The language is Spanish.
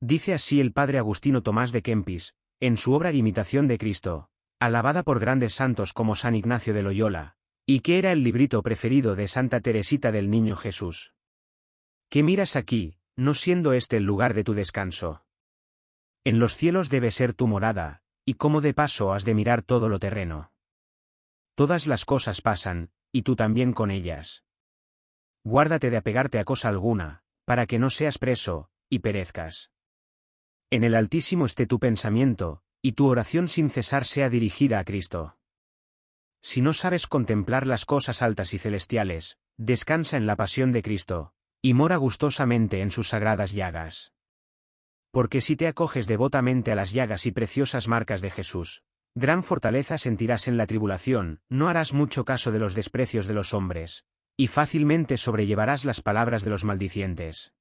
Dice así el padre Agustino Tomás de Kempis, en su obra Imitación de Cristo, alabada por grandes santos como San Ignacio de Loyola, y que era el librito preferido de Santa Teresita del Niño Jesús. ¿Qué miras aquí, no siendo este el lugar de tu descanso? En los cielos debe ser tu morada, y como de paso has de mirar todo lo terreno. Todas las cosas pasan, y tú también con ellas. Guárdate de apegarte a cosa alguna, para que no seas preso, y perezcas. En el Altísimo esté tu pensamiento, y tu oración sin cesar sea dirigida a Cristo. Si no sabes contemplar las cosas altas y celestiales, descansa en la pasión de Cristo, y mora gustosamente en sus sagradas llagas. Porque si te acoges devotamente a las llagas y preciosas marcas de Jesús, gran fortaleza sentirás en la tribulación, no harás mucho caso de los desprecios de los hombres, y fácilmente sobrellevarás las palabras de los maldicientes.